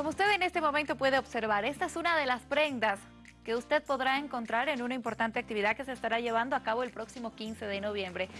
Como usted en este momento puede observar, esta es una de las prendas que usted podrá encontrar en una importante actividad que se estará llevando a cabo el próximo 15 de noviembre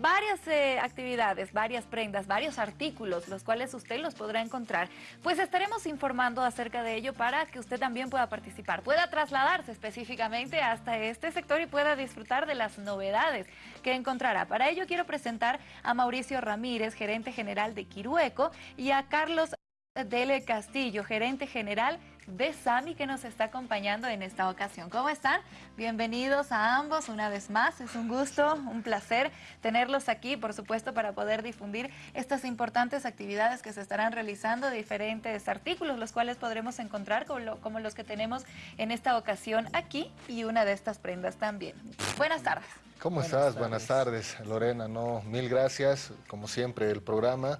varias eh, actividades, varias prendas, varios artículos, los cuales usted los podrá encontrar. Pues estaremos informando acerca de ello para que usted también pueda participar, pueda trasladarse específicamente hasta este sector y pueda disfrutar de las novedades que encontrará. Para ello quiero presentar a Mauricio Ramírez, gerente general de Quirueco, y a Carlos Dele Castillo, gerente general de Sami que nos está acompañando en esta ocasión. ¿Cómo están? Bienvenidos a ambos una vez más. Es un gusto, un placer tenerlos aquí, por supuesto, para poder difundir estas importantes actividades que se estarán realizando, diferentes artículos, los cuales podremos encontrar como, los que tenemos en esta ocasión aquí y una de estas prendas también. Buenas tardes. ¿Cómo estás? Buenas tardes, Lorena. No, mil gracias, como siempre, el programa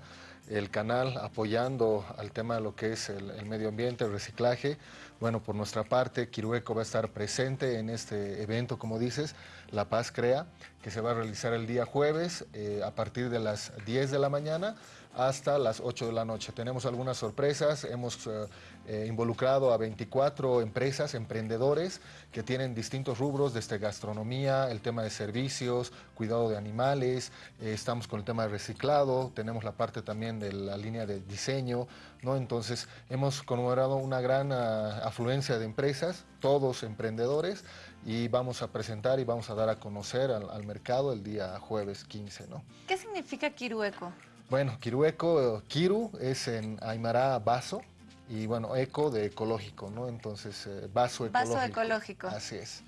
el canal apoyando al tema de lo que es el, medio ambiente, el reciclaje. Bueno, por nuestra parte, Quirueco va a estar presente en este evento, como dices, La Paz Crea, que se va a realizar el día jueves eh, a partir de las 10 de la mañana hasta las 8 de la noche. Tenemos algunas sorpresas, hemos eh, eh, involucrado a 24 empresas, emprendedores que tienen distintos rubros desde gastronomía, el tema de servicios, cuidado de animales, estamos con el tema de reciclado, tenemos la parte también de la línea de diseño, ¿no? Entonces hemos conmemorado una gran ah, afluencia de empresas, todos emprendedores, y vamos a presentar y vamos a dar a conocer al, al mercado el día jueves 15. ¿no? ¿Qué significa Kirueco? Bueno, Kirueco, Kiru es en Aymara vaso y bueno, eco de ecológico, ¿no? Entonces, eh, vaso ecológico. Vaso ecológico. Así es.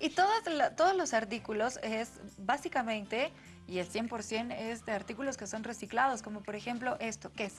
Y todos, todos los artículos es básicamente, y el 100% es de artículos que son reciclados, como por ejemplo esto, ¿qué es?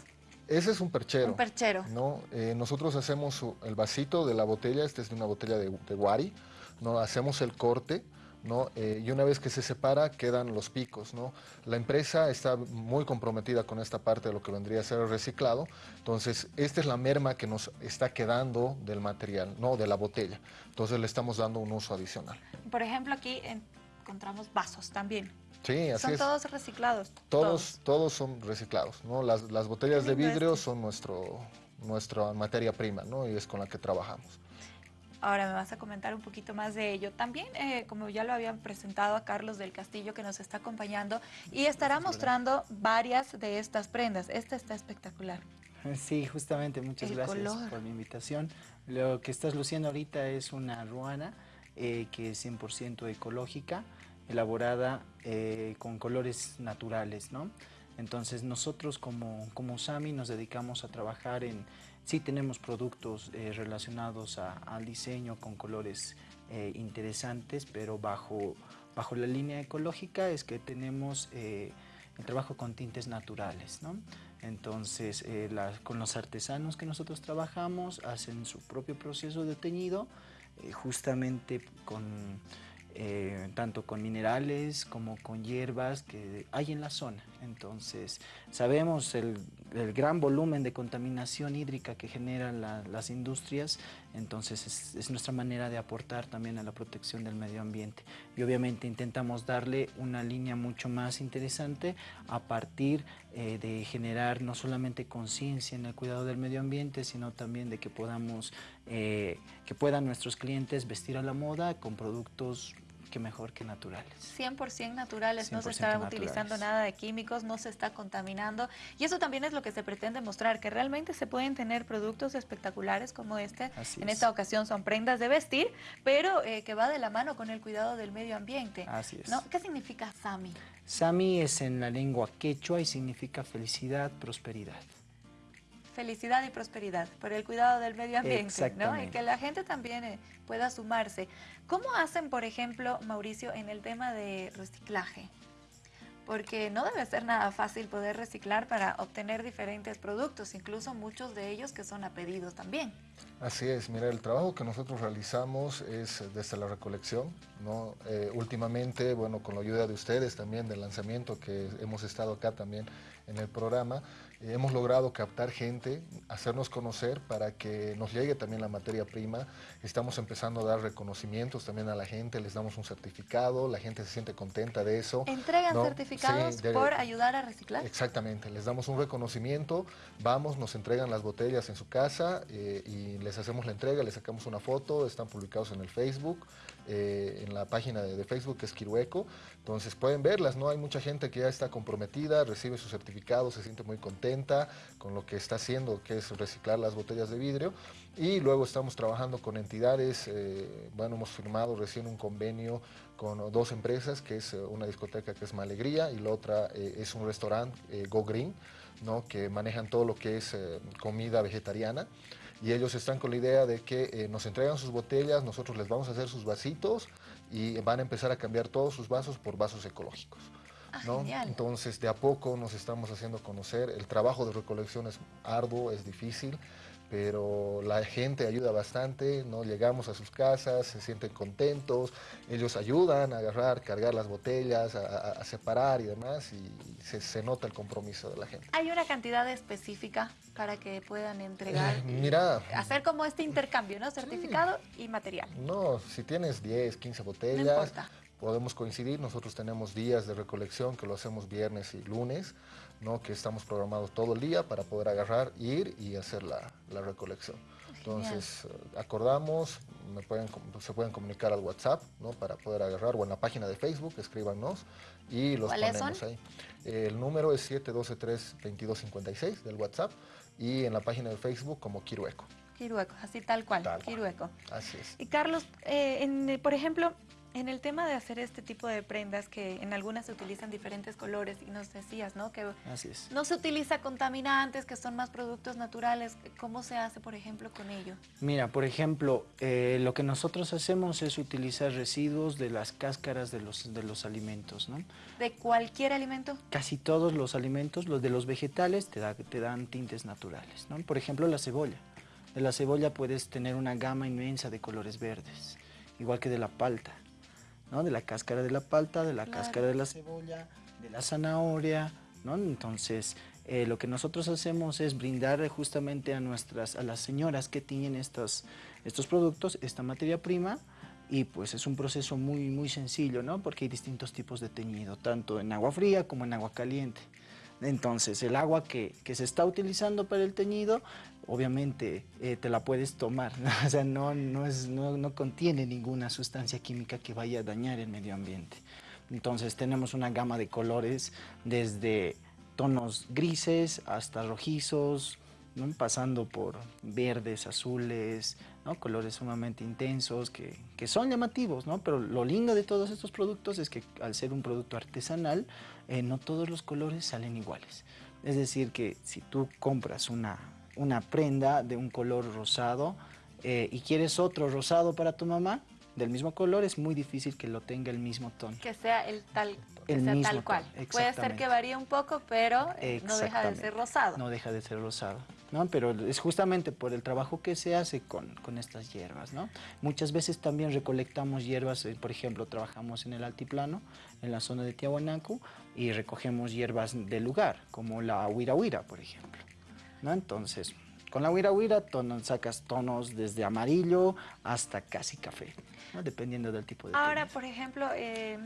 Ese es un perchero. Un perchero. ¿no? Eh, nosotros hacemos el vasito de la botella, este es de una botella de, de guari, ¿no? hacemos el corte, ¿no? Eh, y una vez que se separa quedan los picos. ¿no? La empresa está muy comprometida con esta parte de lo que vendría a ser el reciclado, entonces esta es la merma que nos está quedando del material, no de la botella, entonces le estamos dando un uso adicional. Por ejemplo aquí encontramos vasos también. Sí, así ¿Son todos reciclados? Todos, todos, son reciclados. ¿no? Las, las botellas de vidrio son nuestro, nuestra materia prima ¿no? y es con la que trabajamos. Ahora me vas a comentar un poquito más de ello. También, eh, como ya lo habían presentado a Carlos del Castillo, que nos está acompañando, y estará mostrando varias de estas prendas. Esta está espectacular. Sí, justamente, muchas gracias por la invitación. Lo que estás luciendo ahorita es una ruana eh, que es 100% ecológica, elaborada eh, con colores naturales, ¿no? Entonces nosotros como, como SAMI nos dedicamos a trabajar en Sí tenemos productos eh, relacionados al diseño con colores eh, interesantes, pero bajo, bajo la línea ecológica es que tenemos eh, el trabajo con tintes naturales. ¿no? Entonces, con los artesanos que nosotros trabajamos, hacen su propio proceso de teñido, justamente con eh, tanto con minerales como con hierbas que hay en la zona. Entonces, sabemos el, gran volumen de contaminación hídrica que generan las industrias, entonces es, nuestra manera de aportar también a la protección del medio ambiente. Y obviamente intentamos darle una línea mucho más interesante a partir eh, de generar no solamente conciencia en el cuidado del medio ambiente, sino también de que podamos, eh, que puedan nuestros clientes vestir a la moda con productos que mejor que naturales. 100% naturales, no se está utilizando nada de químicos, no se está contaminando y eso también es lo que se pretende mostrar, que realmente se pueden tener productos espectaculares como este, en esta ocasión son prendas de vestir, pero eh, que va de la mano con el cuidado del medio ambiente. Así es. ¿no? ¿Qué significa Sami? Sami es en la lengua quechua y significa felicidad, prosperidad felicidad y prosperidad, por el cuidado del medio ambiente, ¿no? Y que la gente también eh, pueda sumarse. ¿Cómo hacen, por ejemplo, Mauricio, en el tema de reciclaje? Porque no debe ser nada fácil poder reciclar para obtener diferentes productos, incluso muchos de ellos que son a pedido también. Así es, mira, el trabajo que nosotros realizamos es desde la recolección, ¿no? Eh, últimamente, bueno, con la ayuda de ustedes también, del lanzamiento que hemos estado acá también en el programa, hemos logrado captar gente, hacernos conocer para que nos llegue también la materia prima. Estamos empezando a dar reconocimientos también a la gente, les damos un certificado, la gente se siente contenta de eso. ¿Entregan certificados por ayudar a reciclar? Exactamente, les damos un reconocimiento, vamos, nos entregan las botellas en su casa eh, y les hacemos la entrega, les sacamos una foto, están publicados en el Facebook. Eh, en la página de, Facebook que es Kirueco. Entonces pueden verlas, ¿no? Hay mucha gente que ya está comprometida, recibe su certificado, se siente muy contenta con lo que está haciendo, que es reciclar las botellas de vidrio. Y luego estamos trabajando con entidades, eh, bueno, hemos firmado recién un convenio con dos empresas, que es eh, una discoteca que es Malegría y la otra es un restaurante, Go Green, ¿no? que manejan todo lo que es comida vegetariana y ellos están con la idea de que eh, nos entregan sus botellas, nosotros les vamos a hacer sus vasitos y van a empezar a cambiar todos sus vasos por vasos ecológicos. Ah, ¿no? Entonces, de a poco nos estamos haciendo conocer. El trabajo de recolección es arduo, es difícil, pero la gente ayuda bastante, ¿no? Llegamos a sus casas, se sienten contentos, ellos ayudan a agarrar, cargar las botellas, a, separar y demás, y se, nota el compromiso de la gente. ¿Hay una cantidad específica para que puedan entregar? Eh, mira... Hacer como este intercambio, ¿no? Certificado y material. No, si tienes 10, 15 botellas, podemos coincidir, nosotros tenemos días de recolección que lo hacemos viernes y lunes, ¿no? que estamos programados todo el día para poder agarrar, ir y hacer la, recolección. Entonces, acordamos, me pueden, se pueden comunicar al WhatsApp ¿no? para poder agarrar, o en la página de Facebook, escríbanos y los ponemos ahí. El número es 712-32256 del WhatsApp y en la página de Facebook como Kirueco. Kirueco, así tal cual, Kirueco. Así es. Y Carlos, eh, por ejemplo, en el tema de hacer este tipo de prendas, que en algunas se utilizan diferentes colores, y nos decías, ¿no? Que no se utiliza contaminantes, que son más productos naturales. ¿Cómo se hace, por ejemplo, con ello? Mira, por ejemplo, eh, lo que nosotros hacemos es utilizar residuos de las cáscaras de los, de los alimentos, ¿no? ¿De cualquier alimento? Casi todos los alimentos, los de los vegetales, te, da, te dan tintes naturales, ¿no? Por ejemplo, la cebolla. De la cebolla puedes tener una gama inmensa de colores verdes, igual que de la palta. De la cáscara de la palta, de la cáscara de la cebolla, de la zanahoria, ¿no? Entonces, eh, lo que nosotros hacemos es brindar justamente a nuestras, a las señoras que tienen estos, estos productos, esta materia prima, y pues es un proceso muy, muy sencillo, ¿no? Porque hay distintos tipos de teñido, tanto en agua fría como en agua caliente. Entonces, el agua que, se está utilizando para el teñido, obviamente eh, te la puedes tomar, o sea, no, no, es, no, no, contiene ninguna sustancia química que vaya a dañar el medio ambiente. Entonces, tenemos una gama de colores desde tonos grises hasta rojizos, pasando por verdes, azules, colores sumamente intensos que, son llamativos, ¿no? pero lo lindo de todos estos productos es que al ser un producto artesanal, eh, no todos los colores salen iguales. Es decir, que si tú compras una, una prenda de un color rosado eh, y quieres otro rosado para tu mamá, del mismo color, es muy difícil que lo tenga el mismo tono. Que sea el tal, tal cual. Puede ser que varíe un poco, pero no deja de ser rosado. No deja de ser rosado. ¿No? Pero es justamente por el trabajo que se hace con, estas hierbas, ¿no? Muchas veces también recolectamos hierbas, eh, por ejemplo, trabajamos en el altiplano, en la zona de Tiahuanaco, y recogemos hierbas del lugar, como la huira huira, por ejemplo, ¿no? Entonces, con la huira huira sacas tonos desde amarillo hasta casi café, dependiendo del tipo de Ahora, por ejemplo, eh,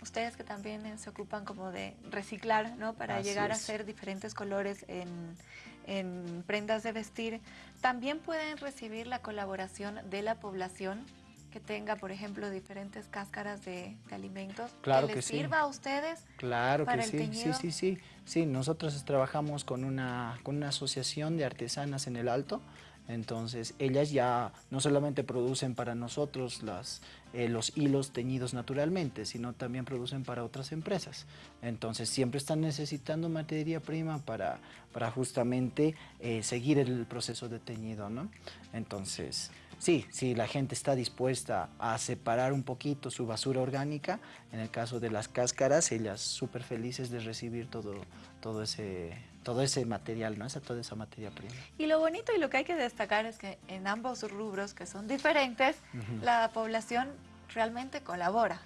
ustedes que también se ocupan como de reciclar, ¿no? Para llegar a hacer diferentes colores en, prendas de vestir, ¿también pueden recibir la colaboración de la población que tenga, por ejemplo, diferentes cáscaras de, alimentos claro que, les sirva a ustedes claro que sí, sí, sí, sí, sí, nosotros trabajamos con una, con una asociación de artesanas en el Alto, entonces, ellas ya no solamente producen para nosotros eh, los hilos teñidos naturalmente, sino también producen para otras empresas. Entonces, siempre están necesitando materia prima para, para justamente eh, seguir el proceso de teñido, ¿no? Entonces, sí, si la gente está dispuesta a separar un poquito su basura orgánica, en el caso de las cáscaras, ellas súper felices de recibir todo, todo ese todo ese material, ¿no? Esa, toda esa materia prima. Y lo bonito y lo que hay que destacar es que en ambos rubros, que son diferentes, la población realmente colabora.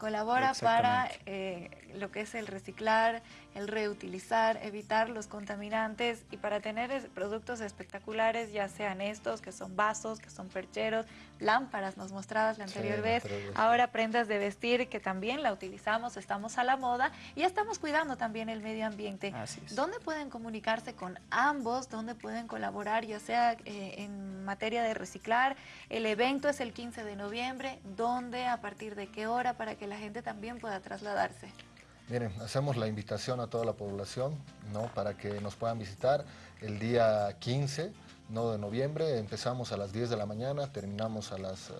Colabora para eh, lo que es el reciclar, el reutilizar, evitar los contaminantes y para tener productos espectaculares, ya sean estos, que son vasos, que son percheros, lámparas, nos mostrabas la anterior vez, ahora prendas de vestir que también la utilizamos, estamos a la moda y estamos cuidando también el medio ambiente. ¿Dónde pueden comunicarse con ambos? ¿Dónde pueden colaborar, ya sea eh, en materia de reciclar? El evento es el 15 de noviembre, ¿dónde, a partir de qué hora, para que la gente también pueda trasladarse. Miren, hacemos la invitación a toda la población ¿no? para que nos puedan visitar el día 15 ¿no? de noviembre. Empezamos a las 10 de la mañana, terminamos a las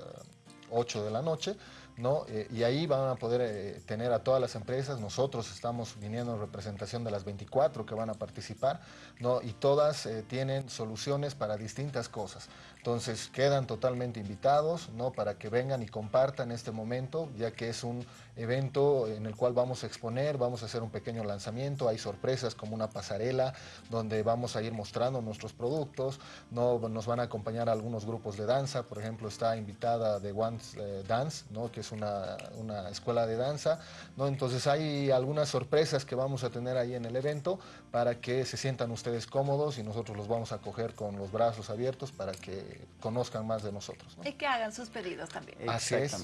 8 eh, de la noche. ¿no? Eh, y ahí van a poder eh, tener a todas las empresas. Nosotros estamos viniendo en representación de las 24 que van a participar ¿no? y todas tienen soluciones para distintas cosas. Entonces quedan totalmente invitados ¿no? para que vengan y compartan este momento, ya que es un evento en el cual vamos a exponer, vamos a hacer un pequeño lanzamiento, hay sorpresas como una pasarela donde vamos a ir mostrando nuestros productos, ¿no? nos van a acompañar algunos grupos de danza, por ejemplo está invitada de One eh, Dance, ¿no? que es una, una, escuela de danza, ¿no? entonces hay algunas sorpresas que vamos a tener ahí en el evento para que se sientan ustedes cómodos y nosotros los vamos a coger con los brazos abiertos para que conozcan más de nosotros. Y que hagan sus pedidos también. Así es.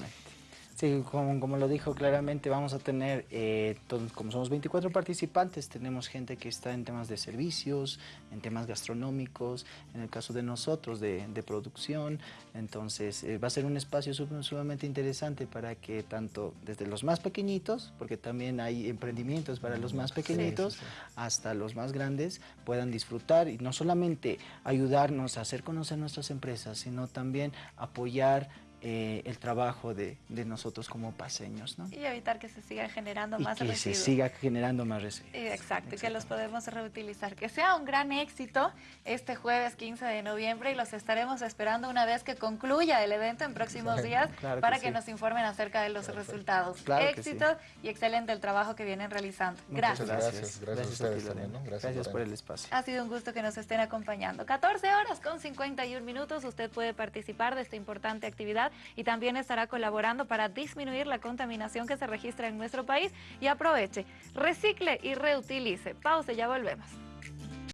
Sí, como, lo dijo claramente, vamos a tener, eh, como somos 24 participantes, tenemos gente que está en temas de servicios, en temas gastronómicos, en el caso de nosotros, de, producción. Entonces, eh, va a ser un espacio sumamente interesante para que tanto desde los más pequeñitos, porque también hay emprendimientos para los más pequeñitos, hasta los más grandes, puedan disfrutar y no solamente ayudarnos a hacer conocer nuestras empresas, sino también apoyar eh, el trabajo de, nosotros como paseños. ¿no? Y evitar que se siga generando más que se siga generando más residuos. Exacto, y que los podemos reutilizar. Que sea un gran éxito este jueves 15 de noviembre y los estaremos esperando una vez que concluya el evento en próximos días para que, nos informen acerca de los resultados. éxito y excelente el trabajo que vienen realizando. Gracias. Gracias, gracias, a ustedes también. Gracias, por el espacio. Ha sido un gusto que nos estén acompañando. 14 horas con 51 minutos, usted puede participar de esta importante actividad y también estará colaborando para disminuir la contaminación que se registra en nuestro país y aproveche, recicle y reutilice. Pausa, ya volvemos.